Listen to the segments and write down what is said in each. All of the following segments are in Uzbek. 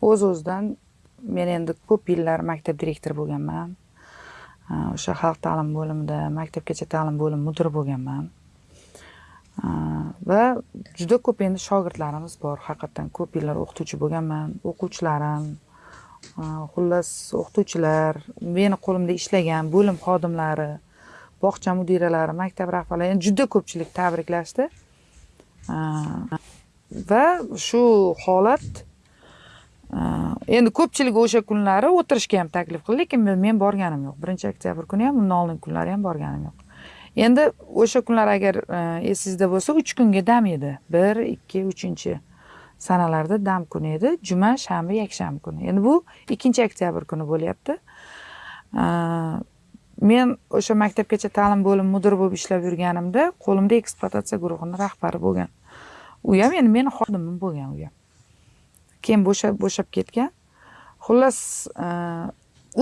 o'z o'zidan men endi ko'p yillar maktab direktori bo'lganman. O'sha xalq ta'limi bo'limida maktabgacha ta'lim bo'limi mudiri bo'lganman. Va juda ko'p endi shogirdlarimiz bor. Haqiqatdan ko'p yillar o'qituvchi bo'lganman. O'quvchilarim xullas o'qituvchilar meni qo'limda ishlagan bo'lim xodimlari bog'cha mudiralari maktab rahbarlari juda ko'pchilik tabriklashdi. Va shu holat Э, endi ko'pchilik o'sha kunlari o'tirishga ham taklif qildi lekin men borganim yo'q. Birinchi oktyabr kuni ham undan oldingi kunlari ham borganim yo'q. Endi o'sha kunlar agar esingizda bo'lsa uch kunga dam edi. Bir ikki uchinchi sanalarda dam kuni edi. Juma shanba yakshanba kuni. Endi bu ikkinchi oktyabr kuni bo'lyapti. Men o'sha maktabgacha ta'lim bo'limi mudiri bo'lib ishlab yurganimda qo'limda ekspluatatsiya guruhini rahbari bo'lgan u ham endi meni xodimim bo'lgan u ham keyin bo'shab bo'shab ketgan. Xullas e,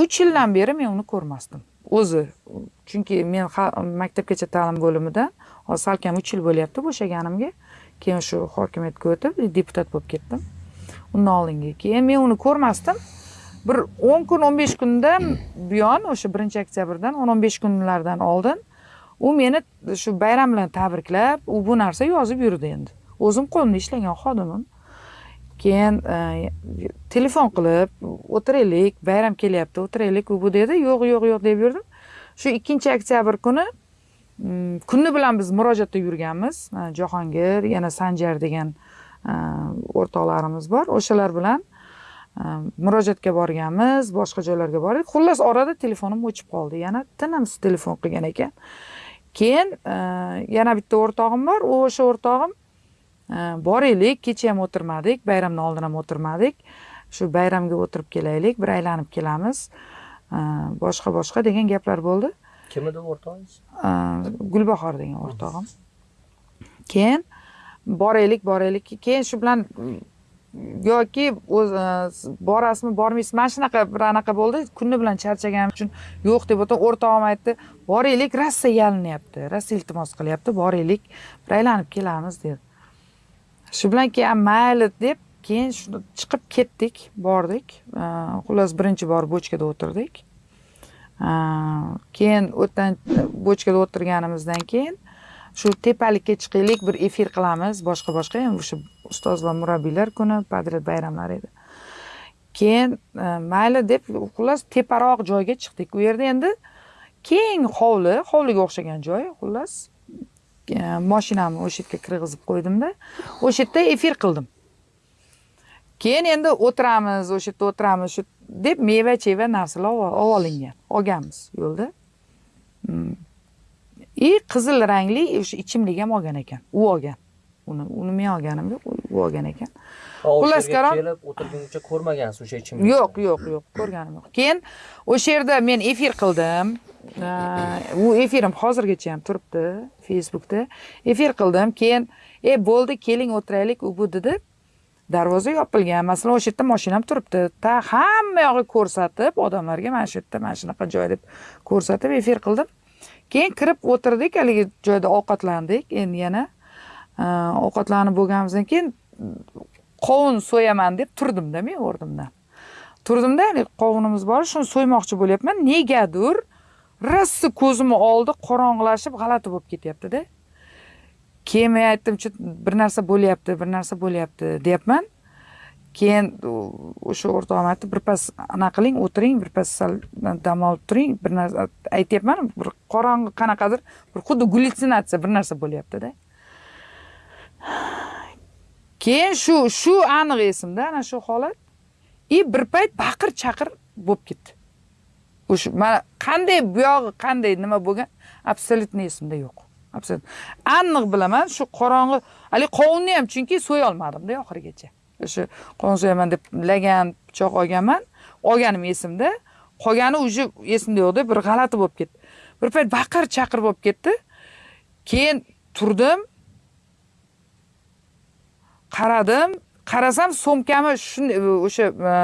uch yildan beri men uni ko'rmasdim. O'zi chunki men maktabgacha ta'lim bo'limidan hozir salkam uch yil bo'lyapti bo'shaganimga. Keyin shu hokimiyatga o'tib deputat bo'lib ketdim. Undan oldingi keyin men uni ko'rmasdim. Bir o'n kun o'n besh kundan buyon o'sha birinchi oktyabrdan o'n o'n besh kunlardan oldin u meni shu bayram bilan tabriklab u bu narsa yozib yurdi endi. O'zim qo'limda ishlagan xodimim. Keyin e, telefon qilib o'tiraylik bayram kelyapti o'tiraylik u bu dedi yo'q yo'q yo'q deb yurdim. Shu ikkinchi oktyabr kuni mm, kunni bilan biz murojaatda yurganmiz. E, Jahongir yana sanjar degan e, o'rtoqlarimiz bor o'shalar bilan murojaatga borganmiz boshqa joylarga bordik. Xullas orada telefonim o'chib qoldi yana tinimsiz telefon qilgan ekan. Keyin yana bitta o'rtog'im bor o'sha o'rtog'im boraylik kecha ham o'tirmadik bayramdan oldin ham o'tirmadik. Shu bayramga o'tirib kelaylik bir aylanib kelamiz. Boshqa boshqa degan gaplar bo'ldi. Kim edi o'rtog'ingiz gulbahor degan o'rtog'im. Keyin boraylik boraylik keyin shu bilan yoki o'z borasizmi bormaysizmi mana shunaqa bir anaqa bo'ldi. Kuni bilan charchaganim uchun yo'q deb o'tib o'rtog'im aytdi. Boraylik rossa yalinyapti. Rossa iltimos qilyapti. Boraylik bir aylanib kelamiz dedi shu bilan keyin mayli deb keyin shuni chiqib ketdik bordik. Xullas birinchi bor bochkada o'tirdik. Keyin o'tdan bochkada o'tirganimizdan keyin shu tepalikka chiqaylik bir efir qilamiz boshqa boshqa endi o'sha ustoz va murabbiylar kuni padret bayramlari edi. Keyin e, mayli deb xullas teparoq joyga chiqdik. U yerda endi keng hovli hovliga o'xshagan joy xullas. Moshinamni o'sha yerga kirgizib qo'ydimda. O'sha yerda efir qildim. Keyin endi o'tiramiz o'sha yerda o'tiramiz shu deb meva cheva narsalar olib olingan. Olganmiz yo'lda. Mm. И qizil rangli o'sha ichimlik ham olgan ekan. U olgan. Uni uni men olganim yo'q u olgan ekan. Xullas kalom kelib o'tirguncha ko'rmagansiz o'sha ichimlikni yo'q yo'q yo'q ko'rganim yo'q. Keyin o'sha yerda men efir qildim. U efirim hozirgacha ham turibdi facebookda. Efir qildim keyin e bo'ldi keling o'tiraylik u bu dedi. Darvoza yopilgan masalan o'sha yerda moshinam turibdi. Ta hamma yog'i ko'rsatib odamlarga mana shu yerda mana shunaqa joy deb ko'rsatib efir qildim. Keyin kirib o'tirdik haligi joyda ovqatlandik. Endi yana Э, ovqatlanib bo'lganimizdan keyin qovun so'yaman deb turdimda men o'rnimdan turdimda qovunimiz bor shuni so'ymoqchi bo'lyapman. Negadir rossa ko'zimni oldi qorong'ilashib g'alati bo'lib ketyaptida. Keyin men aytdim bir narsa bo'lyapti bir narsa bo'lyapti deyapman. Keyin o'sha o'rtog'im aytdi birpas anaqa qiling o'tiring birpas sal dam olib turing bir narsa aytyapman. Bir qorong'i qanaqadir bir xuddi gallyutsinatsiya bir narsa bo'lyaptida. Keyin shu shu aniq esimda ana shu holat. И bir payt baqir chaqir bo'lib ketdi. O'sha mana qanday buyog'i qanday nima bo'lgan абсолютно esimda yo'q. Absolyutно aniq bilaman shu qorong'i haligi qovunni ham chunki so'yolmadimda oxirigacha. O'sha qovun so'yaman deb lagan pichoq olganman olganim esimda qolgani уже esimda yo'qda bir g'alati bo'lib ketdi. Bir payt baqir chaqir bo'lib ketdi. Keyin turdim qaradim. Qarasam so'mkami shunday o'sha e,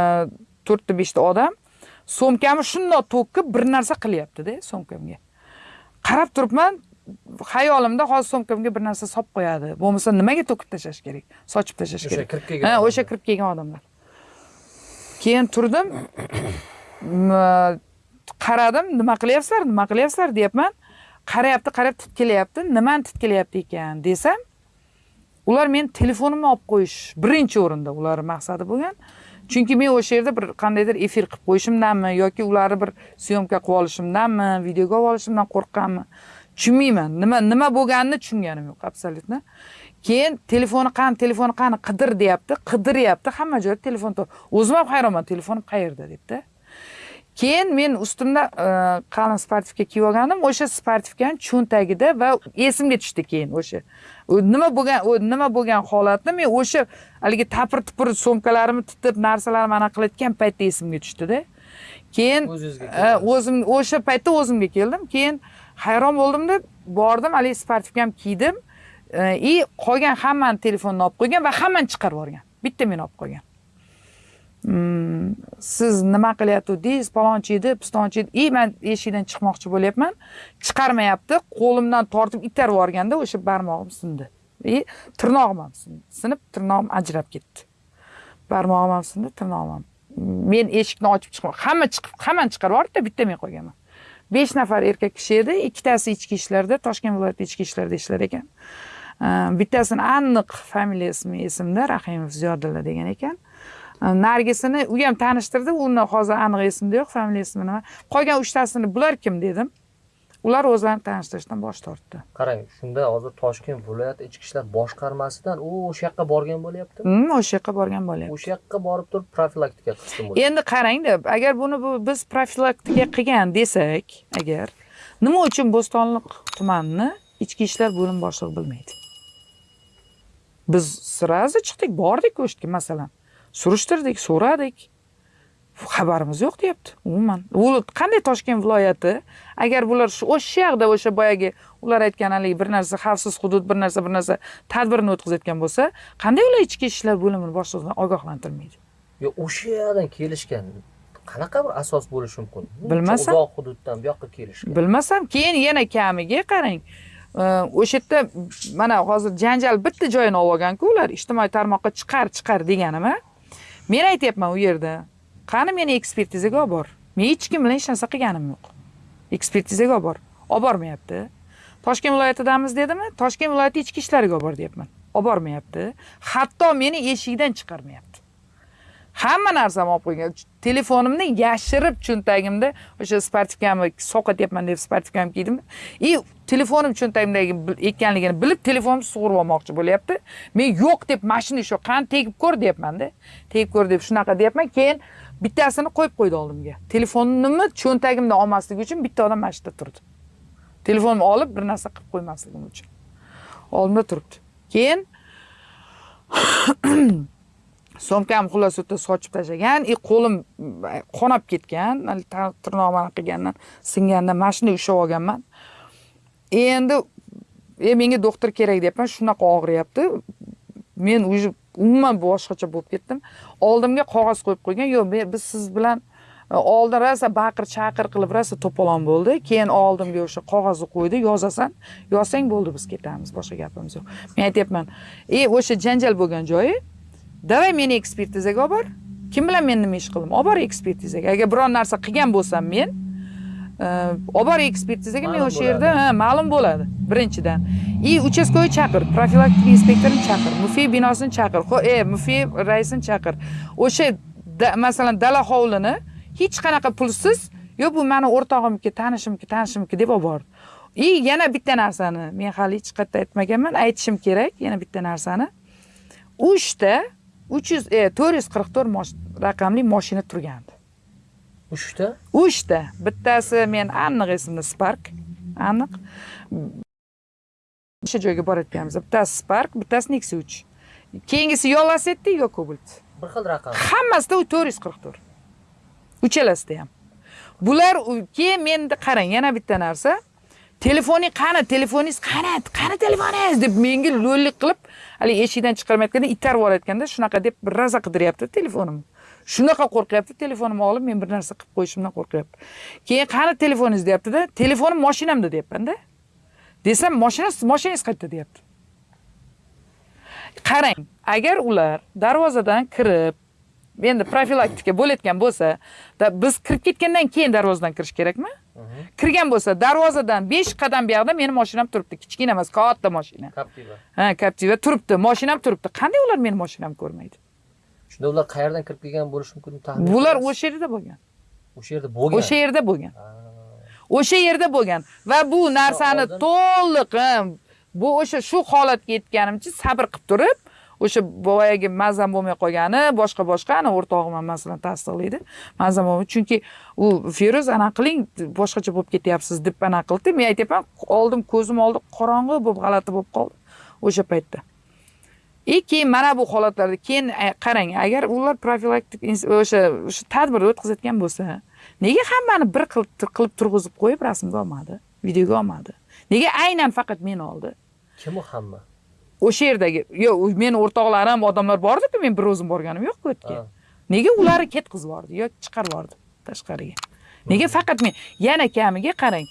to'rtta beshta odam so'mkami shundoq to'kib bir narsa qilyaptida so'mkamga. Qarab turibman xayolimda hozir so'mkamga bir narsa solib qo'yadi. Bo'lmasa nimaga to'kib tashlash kerak? Sochib tashlash kerak. o'sha kirib kelgan ha o'sha kirib kelgan odamlar. Keyin turdim. Qaradim nima qilyapsizlar nima qilyapsizlar deyapman. Qarayapti qarab titkilayapti nimani titkilayapti ekan desam ular meni telefonimni olib qo'yish birinchi o'rinda ularni maqsadi bo'lgan. Chunki men o'sha yerda bir qandaydir efir qilib qo'yishimdanmi yoki ularni bir syomka qilib olishimdanmi videoga olib olishimdan qo'rqqanmi tushunmayman. Nima nima bo'lganini tushunganim yo'q абсолютно keyin telefoni qani telefoni qani qidir deyapti qidiryapti hamma joyda telefon top o'zim ham hayronman telefonim qayerda debdi. Keyin men ustimda e, qalin sportivka kiyib olgandim o'sha sportivkani cho'ntagida va esimga tushdi keyin o'sha. Nima bo'lgan nima bo'lgan holatni men o'sha haligi tapir tupir so'mkalarimni tutib narsalarimni anaqa qilayotgan paytda esimga tushdida. Keyin e, o'zim o'sha paytda o'zimga keldim. Keyin hayron bo'ldimda bordim haligi sportivkamni kiydim. E, и qolgan hammani telefonini olib qo'ygan va hammani chiqarib yuborgan. Bitta meni olib qolgan siz nima qilyatgandingiz palonchi edi pistonchi edi и man eshikdan chiqmoqchi bo'lyapman. Chiqarmayapti. Qo'limdan tortib itarib yuborganda o'sha barmog'im sindi. И tirnog'im ham sindi. Sinib tirnog'im ajrab ketdi. Barmog'im ham sindi tirnog'im ham. Men eshikni ochib chiqma hamma chiqib hammani chiqarib yubordida bitta men qolganman besh nafar erkak kishi edi ikkitasi ichki ishlarda toshkent viloyati ichki ishlarida ishlar ekan. Ehm, bittasini aniq familiya ismi esimda rahimov ziyodulla degan ekan. Nargisini u ham tanishtirdi. Uni hozir aniq esimda yo'q familiyasi nima. Qolgan uchtasini bular kim dedim. Ular o'zlarini tanishtirishdan bosh tortdi. Qarang shunda hozir toshkent viloyati ichki ishlar boshqarmasidan u o'sha yoqqa borgan bo'lyaptimi Hmm, o'sha yoqqa borgan bo'lyapti. O'sha yoqqa borib turib profilaktika qilsin endi qarangda agar buni bu biz profilaktika qilgan desak agar nima uchun bo'stonliq tumanini ichki ishlar bo'limi boshlig'i bilmaydi? Biz сразу chiqdik bordik o'sha yerga masalan surishtirdik so'radik. Xabarimiz yo'q deyapti umuman. U qanday toshkent viloyati? Agar bular shu o'sha yoqda o'sha boyagi ular aytgan haligi bir narsa xavfsiz hudud bir narsa bir narsa tadbirini o'tkazayotgan bo'lsa qanday ular ichki ishlar bo'limini boshlig'idan ogohlantirmaydi? Yo o'sha yoqdan kelishgan qanaqa bir asos bo'lishi mumkin? Bilmasam. uzoq hududdan bu yoqqa kelishgan. Bilmasam keyin yana kamiga qarang. O'sha yerda mana hozir janjal bitta joyini olib olganku ular ijtimoiy tarmoqqa chiqar chiqar deganimi men aytyapman u yerda qani meni ekspertizaga olib bor. Men hech kim bilan hech narsa qilganim yo'q. Ekspertizaga olib bor. Olib bormayapti. Toshkent viloyatidamiz dedimi? Toshkent viloyati ichki ishlariga olib bor deyapman. Olib bormayapti. Hatto meni eshikdan chiqarmayapti. Hamma narsamni olib qo'ygan. Telefonimni yashirib cho'ntagimda o'sha sportivkamni deyapman deb sportivkamni kiydim и telefonim cho'ntagimdagi ekanligini bilib telefonimni sug'urib olmoqchi bo'lyapti. Men yo'q deb mashina shu qani tegib ko'r deyapmanda tegib ko'r deb shunaqa deyapman keyin bittasini qo'yib qo'ydi oldimga. Telefonimni cho'ntagimdan olmasligi uchun bitta odam mana shu yerda turdi. Telefonimni olib bir narsa qilib qo'ymasligim uchun. Oldimda turibdi. Keyin so'mkam xullas u yerda sochib tashlagan и qo'lim qonab ketgan hali tirnog'im anaqa qilgandan singanda mana shunday ushlab olganman. E, endi e menga doktor kerak deyapman shunaqa og'riyapti. Men уже umuman boshqacha bo'lib ketdim. Oldimga qog'oz qo'yib qo'ygan yo'q biz siz bilan e, oldin rosa baqir chaqir qilib rosa to'polon bo'ldi. Keyin oldimga o'sha qog'ozni qo'ydi yozasan. Yozsang bo'ldi biz ketamiz boshqa gapimiz yo'q. Men aytyapman e o'sha janjal bo'lgan joyi давай meni ekspertizaga olib bor. Kim bilan men nima ish qildim? Olib bor ekspertizaga. Agar biron narsa qilgan bo'lsam men e, olib bor ekspertizaga men o'sha yerda ma'lum bo'ladi. Birinchidan. И uchastkovoy chaqir profilaktika inspektorini chaqir mufiy binosini chaqir. E mufiy raisini chaqir. O'sha masalan dala hovlini hech qanaqa pulsiz yo bu mani o'rtog'imniki tanishimniki tanishimniki deb olib bordi и yana bitta narsani men hali hech qayerda aytmaganman aytishim kerak yana bitta narsani. Uchta uch yuz e, to'rt yuz qirq to'rt raqamli moshina turgandi. Uchta? Uchta. Bittasi men aniq esimda spark. Aniq. O'sha joyga borayotganmiz. Bittasi spark bittasi nexia uch. Keyingisi yo lasetti yo cobalt bir xil raqam. Hammasida u to'rt yuz qirq to'rt. Uchalasida ham. Bular keyin menda qarang yana bitta narsa telefoning qani telefoningiz qani qani telefoningiz deb menga lo'llik qilib haligi eshikdan chiqarmayotganda itarib yuborayotganda shunaqa deb raza qidiryapti telefonimni. Shunaqa qo'rqyapti telefonimni olib men bir narsa qilib qo'yishimdan qo'rqyapti. Keyin qani telefoningiz deyaptida telefonim moshinamda deyapmanda desam moshina moshinangiz qayerda deyapti. Qarang agar ular darvozadan kirib endi profilaktika bo'layotgan bo'lsa biz kirib ketgandan keyin darvozadan kirish kerakmi? Kirgan bo'lsa darvozadan besh qadam buyoqda meni mashinam turibdi. Kichkina emas katta mashina. Captiva. ha captiva turibdi mashinam turibdi. Qanday ular meni mashinamni ko'rmaydi? Shunda ular qayerdan kirib kelgan bo'lishi mumkin taxmin bular o'sha yerda bo'lgan. O'sha yerda bo'lgan. o'sha yerda bo'lgan. Ha. o'sha yerda bo'lgan. Va bu narsani to'liq bu o'sha shu holatga yetganimcha sabr qilib turib o'sha boyagi mazam bo'lmay qolgani boshqa boshqa ana o'rtog'im ham masalan tasdiqlaydi mazam bo'lmay. Chunki u feruz anaqa qiling boshqacha bo'lib ketyapsiz deb anaqa qildi. Men aytyapman oldim ko'zim oldi qorong'i bo'lib g'alati bo'lib qoldi o'sha paytda. И keyin mana bu holatlarda keyin e, qarang agar ular profilaktik o'sha o'sha tadbirni o'tkazayotgan bo'lsa nega hammani bir qilib qilib turg'izib qo'yib rasmga olmadi videoga olmadi? Nega aynan faqat meni oldi? Kim u hamma? O'sha yerdagi yo'q meni o'rtoqlarim odamlar bordiku men bir o'zim borganim yo'q u yerga. Nega ularni ketkazib yubordi yo chiqarib yubordi tashqariga? Nega faqat men yana kamiga qarang.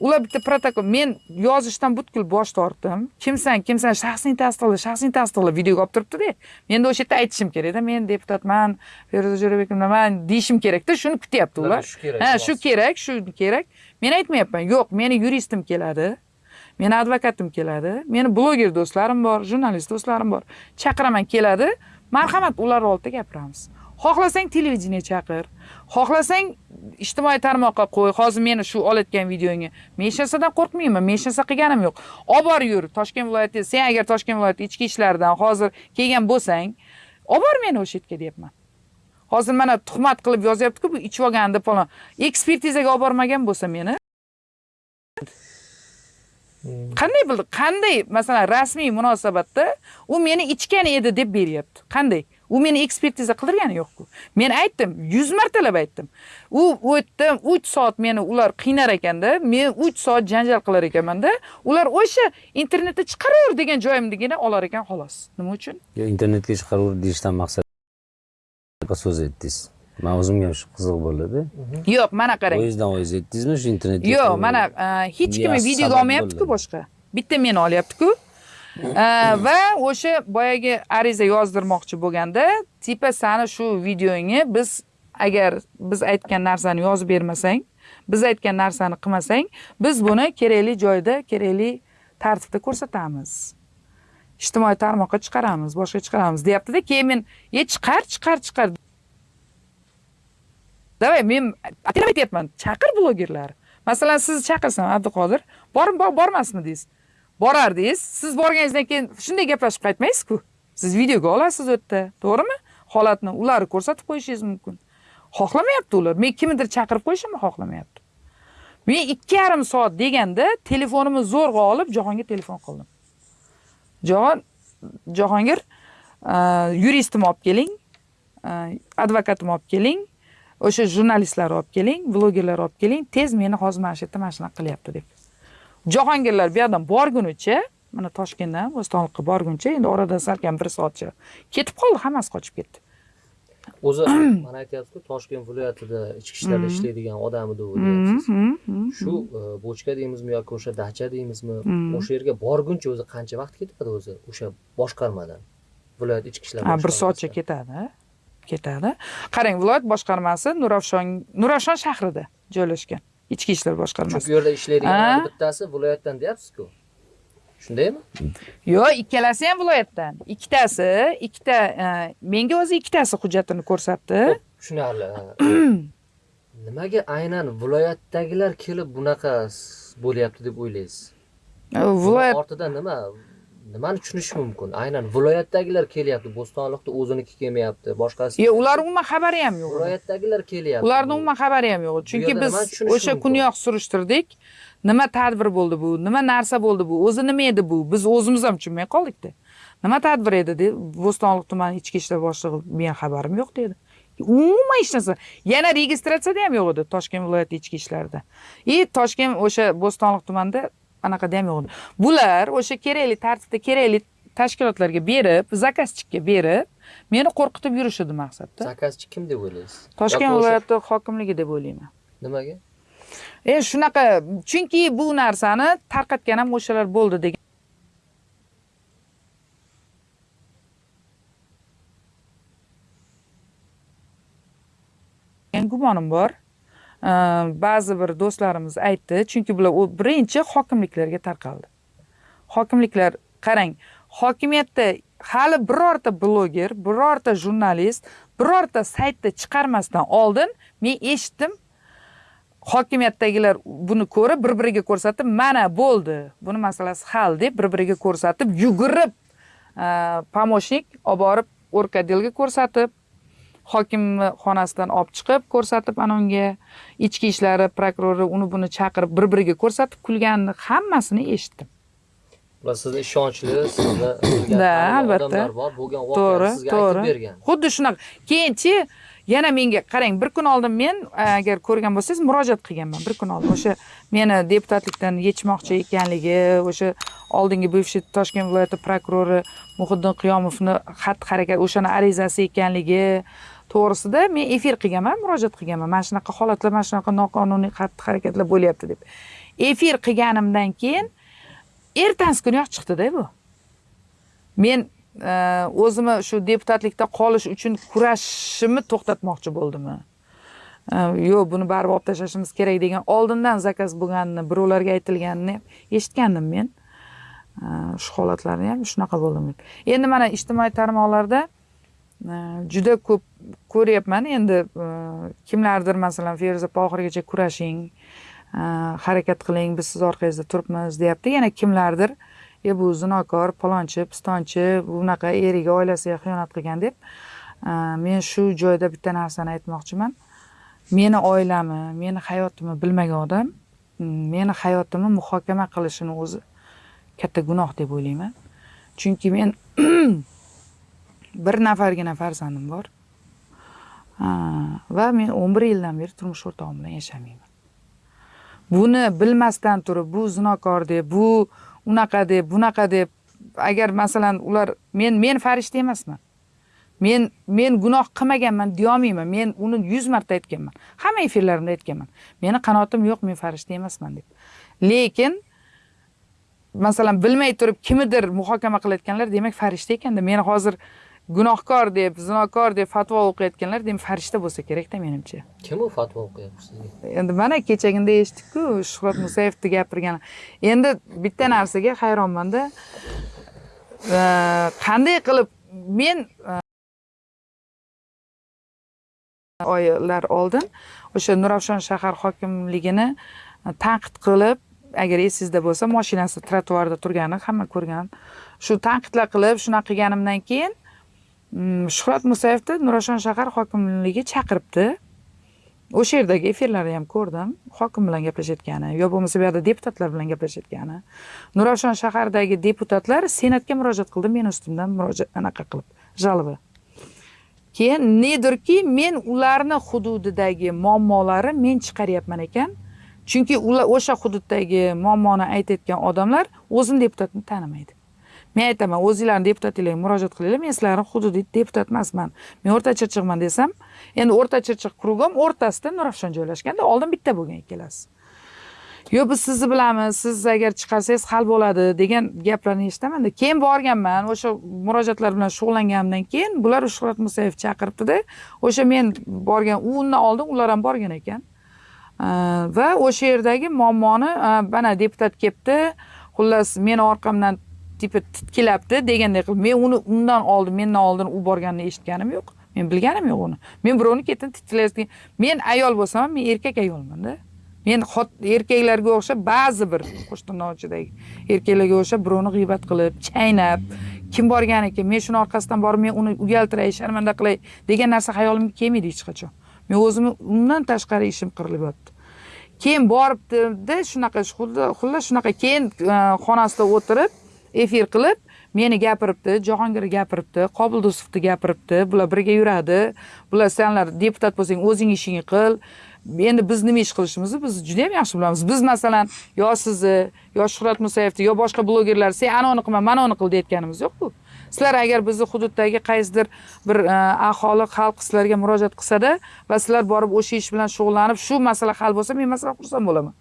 Ular bitta protokol men yozishdan butkul bosh tortdim. Kimsan kimsan shaxsing tasdiqla shaxsing tasdiqla videoga olib turibdida. Menda o'sha yerda aytishim kerakda men deputatman feruza jo'rabekovman deyishim kerakda shuni kutyapti ular Shu kerak. ha shu kerak shu kerak. Men aytmayapman yo'q meni yuristim keladi meni advokatim keladi meni bloger do'stlarim bor jurnalist do'stlarim bor. Chaqiraman keladi. Marhamat ular oldida gapiramiz. Xohlasang televideniye chaqir. Xohlasang ijtimoiy tarmoqqa qo'y. Hozir meni shu olayotgan videongni men hech narsadan qo'rqmayman men hech narsa qilganim yo'q. Olib bor yur toshkent viloyati sen agar toshkent viloyati ichki ishlaridan hozir kelgan bo'lsang olib bor meni o'sha yerga deyapman. Hozir mana tuhmat qilib yozyaptiku bu ichib olgan deb falon ekspertizaga olib bormagan bo'lsa meni. Hmm. qanday bildi qanday masalan rasmiy munosabatda u meni ichgan edi deb beryapti? Qanday? U meni ekspertiza qildirgani yo'qku. Men aytdim yuz martalab aytdim. U u uch soat meni ular qiynar ekanda men uch soat janjal qilar ekanmanda ular o'sha internetda chiqaraver degan joyimdagina olar ekan xolos. Nima uchun? Yo, internetga chiqaraver deyishdan maqsad so'z aytdingiz. Man o'zimga ham shu qiziq bo'ldi yo'q mana qarang. Poyezddan voz aytdingizmi shu internetga yo'q mana e, hech kim videoga olmayaptiku boshqa. Bitta meni olyaptiku. E, va o'sha boyagi ariza yozdirmoqchi bo'lganda tipa sani shu videongni biz agar biz aytgan narsani yozib bermasang biz aytgan narsani qilmasang biz buni kerakli joyda kerakli tartibda ko'rsatamiz. Ijtimoiy tarmoqqa chiqaramiz boshqa chiqaramiz deyaptida. Keyin men e chiqar chiqar chiqar давай men atraf aytyapman chaqir blogerlar masalan sizni chaqirsam abduqodir bormi bor- bormasmi deysiz borardingiz siz borganingizdan keyin shunday gaplashib qaytmaysizku siz videoga olasiz u yerda to'g'rimi holatni ularni ko'rsatib qo'yishingiz mumkin xohlamayapti ular. Men kimnidir chaqirib qo'yishimni xohlamayapti. Men ikki yarim soat deganda telefonimni zo'rg'a olib jahongir telefon qildim. Jahon jahongir yuristimni olib keling advokatimni olib keling o'sha jurnalistlarni olib keling blogerlarni olib keling tez meni hozir mana shu yerda mana shunaqa qilyapti deb. Jahongirlar bu yoqdan borgunicha mana toshkentdan bo'stonliqqa borguncha endi oradan salkam bir soatcha ketib qoldi hammasi qochib ketdi. O'zi mana aytyapsiz-ku, Toshkent viloyatida ichki ishlarda ishlaydigan odam edi u. Mhm, mhm. Shu e, bochka deymizmi yoki o'sha dacha deymizmi, o'sha yerga borguncha o'zi qancha vaqt ketadi o'zi o'sha boshqarmadan? Viloyat ichki ishlar bir soatcha ketadi ketadi qarang viloyat boshqarmasi nurafshon nurafshon shahrida joylashgan ichki ishlar boshqarmasi Chunki u yerda ishlaydigan bittasi viloyatdan deyapsiz-ku. Shundaymi? yo'q ikkalasi ham viloyatdan ikkitasi ikkita e, menga o'zi ikkitasi hujjatini ko'rsatdi tushunarli. Nimaga aynan viloyatdagilar kelib bunaqa bo'lyapti deb o'ylaysiz? Viloyat ortida nima? Nimani tushunish mumkin? Aynan viloyatdagilar kelyapti, Bo'stonliqda o'ziniki kelmayapti, boshqasi. yo'q ularni umuman xabari ham yo'q. Viloyatdagilar kelyapti. ularni umuman xabari ham yo'q. Chunki biz o'sha kuniyoq surishtirdik. Nima tadbir bo'ldi bu? Nima narsa bo'ldi bu? O'zi nima edi bu? Biz o'zimiz ham tushunmay qoldikda nima tadbir edi deb bo'stonliq tumani ichki ishlar boshlig'i meni xabarim yo'q dedi. Umuman hech narsa. Yana registratsiyada ham yo'q edi toshkent viloyati ichki ishlarida. И toshkent o'sha bo'stonliq tumanida anaqada ham yo'q edi bular o'sha kerakli tartibda kerakli tashkilotlarga berib zakazchikka berib meni qo'rqitib yurishidi maqsadda zakazchi kim deb o'ylaysiz? toshkent viloyati hokimligi deb o'ylayman Nimaga? e shunaqa chunki bu narsani tarqatgan ham o'shalar bo'ldi degan gumonim bor ba'zi bir do'stlarimiz aytdi chunki bular u birinchi hokimliklarga tarqaldi hokimliklar qarang hokimiyatda hali birorta bloger birorta jurnalist birorta saytda chiqarmasdan oldin men eshitdim hokimiyatdagilar buni ko'rib bir biriga ko'rsatib mana bo'ldi buni masalasi hal deb bir biriga ko'rsatib yugurib e, olib borib orkadelga ko'rsatib hokim xonasidan olib chiqib ko'rsatib anavunga ichki ishlari prokurori uni buni chaqirib bir biriga ko'rsatib kulganini hammasini eshitdim. Ular sizni ishonchli sizni Da, albatta. bo'lgan to'g'ri to'g'ri. Xuddi shunaqa. Keyinchi yana menga qarang bir kun oldin men agar ko'rgan bo'lsangiz murojaat qilganman. Bir kun oldin o'sha meni deputatlikdan yechmoqchi ekanligi o'sha oldingi бывший toshkent viloyati prokurori muhiddin qiyomovni xatti harakat o'shani arizasi ekanligi to'g'risida men efir qilganman murojaat qilganman. Mana shunaqa holatlar mana shunaqa noqonuniy xatti harakatlar bo'lyapti deb. Efir qilganimdan keyin ertasi kuniyoq chiqdida bu. Men e, o'zimni shu deputatlikda qolish uchun kurashishimni to'xtatmoqchi bo'ldimmi? E, yo'q buni baribir olib tashlashimiz kerak degan oldindan zakaz bo'lganini birovlarga aytilganini eshitgandim men. E, shu holatlarni ham shunaqa bo'ldi endi mana ijtimoiy tarmoqlarda juda ko'p ko'ryapman. Endi e, kimlardir masalan feruza opa oxirigacha kurashing e, harakat qiling biz siz orqangizda turibmiz deyapti. Yana kimlardir e bu zinokor palonchi pistonchi bunaqa eriga oilasiga xiyonat qilgan deb e, men shu joyda bitta narsani aytmoqchiman. Meni oilamni meni hayotimni bilmagan odam mm, meni hayotimni muhokama qilishini o'zi katta gunoh deb o'ylayman. Chunki men bir nafargina farzandim bor. Va men o'n bir yildan beri turmush o'rtog'im bilan yashamayman. Buni bilmasdan turib bu zinokor deb bu unaqa deb bunaqa deb agar masalan ular men men farishta emasman. Men men gunoh qilmaganman deyolmayman. Men uni yuz marta aytganman. Hamma efirlarimda aytganman. Meni qanotim yo'q men farishta emasman deb. Lekin masalan bilmay turib kimnidir muhokama qilayotganlar demak farishta ekanda. Meni hozir gunohkor deb zinokor deb fatvo o'qiyotganlar demak farishta bo'lsa kerakda menimcha. Kim u fatvo o'qiyapti sizga? Endi mana kechagina eshitdikku shuhrat musayevni gapirgan endi bitta narsaga hayronmanda. E, qanday qilib men e, oylar oldin o'sha nurafshon shahar hokimligini tanqid qilib agar esingizda bo'lsa mashinasi trotuarda turgani hamma ko'rgan. Shu tanqidlar qilib shunaqa qilganimdan keyin shuhrat musayevni nurafshon shahar hokimligiga chaqiribdi. O'sha yerdagi efirlarni ham ko'rdim. Hokim bilan gaplashayotgani yo bo'lmasa bu yoqda deputatlar bilan gaplashayotgani. Nurafshon shahardagi deputatlar senatga murojaat qildi meni ustimdan murojaat anaqa qilib? Жалоба keyin nedirki men ularni hududidagi muammolari men chiqaryapman ekan. Chunki ular o'sha hududdagi muammoni aytayotgan odamlar o'zini deputatni tanimaydi. Men aytaman o'zinglarni deputatinglarga murojaat qilinglar. Men sizlarni hududiy deputat emasman. Men o'rta chirchiqman desam endi o'rta chirchiq krugim o'rtasida nurafshon joylashganda oldin bitta bo'lgan ikkalasi. Yo'q biz sizni bilamiz siz agar chiqarsangiz hal bo'ladi degan gaplarni eshitamanda. Keyin borganman o'sha murojaatlar bilan shug'ullanganimdan keyin bular shuhrat musayev chaqiribdida. O'sha men borgan undan oldin ular ham borgan ekan. Va o'sha yerdagi muammoni mana deputat kelibdi. Xullas meni orqamdan tipa titkilabdi deganday qilib men uni undan oldin mendan oldin u borganini eshitganim yo'q men bilganim yo'q uni. Men birovni ketini titkilayotgan men ayol bo'lsam ham men erkak ayolmanda men erkaklarga o'xshab ba'zi bir qo'shtirnoqchidagi erkaklarga o'xshab birovni g'iybat qilib chaynab kim borgan men shuni orqasidan borib men uni uyaltiray sharmanda qilay degan narsa hayolimga kelmaydi hech qachon. Men o'zimni undan tashqari ishim qirilib yotdi keyin boribdida shunaqa xuddi- xullas shunaqa keyin e, xonasida o'tirib efir qilib meni gapiribdi jahongir gapiribdi qobil gapiribdi bular birga yuradi. Bular senlar deputat bo'lsang o'zing ishingni qil. Endi biz nima ish qilishimizni biz juda yam yaxshi bilamiz. Biz masalan yo sizni yo shuhrat musayevni yo boshqa blogerlar sen anavini qilma manavini qil deyotganimiz yo'q-ku sizlar agar bizni hududdagi qaysidir bir e, aholi xalq sizlarga murojaat qilsada va sizlar borib o'sha ish bilan shug'ullanib shu masala hal bo'lsa men masalan xursand bo'laman.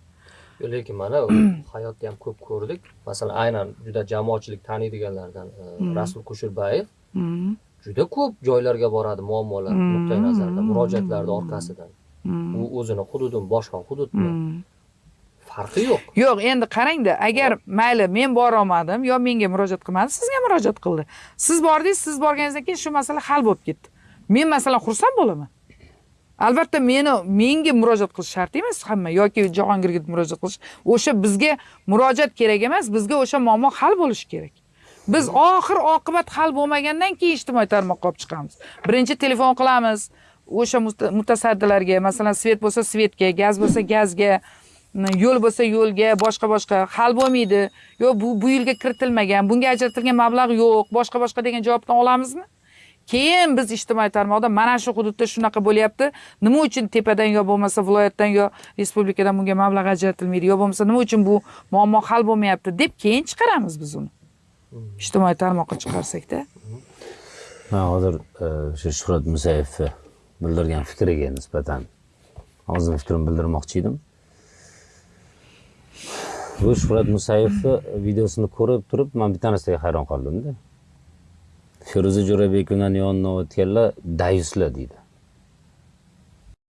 Lekin mana hayotda ham ko'p ko'rdik. Masalan aynan juda jamoatchilik taniydiganlardan e, rasul kusherbayev Mhm. juda ko'p joylarga boradi muammolar nuqtai nazaridan murojaatlarni orqasidan. U o'zini hududimi boshqa hududmi? Farqi yo'q. Yo'q endi qarangda agar mayli men borolmadim yo menga murojaat qilmadi sizga murojaat qildi. Siz bordingiz siz borganingizdan keyin shu masala hal bo'lib ketdi. Men masalan xursand bo'laman albatta meni menga murojaat qilish shart emas hamma yoki jahongirga murojaat qilish. O'sha bizga murojaat kerak emas bizga o'sha muammo hal bo'lishi kerak. Biz oxir oqibat hal bo'lmagandan keyin ijtimoiy tarmoqqa olib chiqamiz. Birinchi telefon qilamiz o'sha muta- mutasaddilarga masalan svet bo'lsa svetga gaz bo'lsa gazga yo'l bo'lsa yo'lga boshqa boshqa hal bo'lmaydi. Yo bu bu yilga kiritilmagan bunga ajratilgan mablag' yo'q boshqa boshqa degan javobni olamizmi keyin biz ijtimoiy tarmoqda mana shu hududda shunaqa bo'lyapti. Nima uchun tepadan yo bo'lmasa viloyatdan yo respublikadan bunga mablag' ajratilmaydi yo bo'lmasa nima uchun bu muammo hal bo'lmayapti deb keyin chiqaramiz biz uni. Ijtimoiy tarmoqqa chiqarsakda man hozir e, o'sha shuhrat musayevni bildirgan fikriga nisbatan o'zimni fikrimni bildirmoqchi edim. Bu shuhrat musayevni videosini ko'rib turib man bitta narsaga hayron qoldimda. Feruza jo'rabekovani yonidan o'tganlar dayuslar deydi.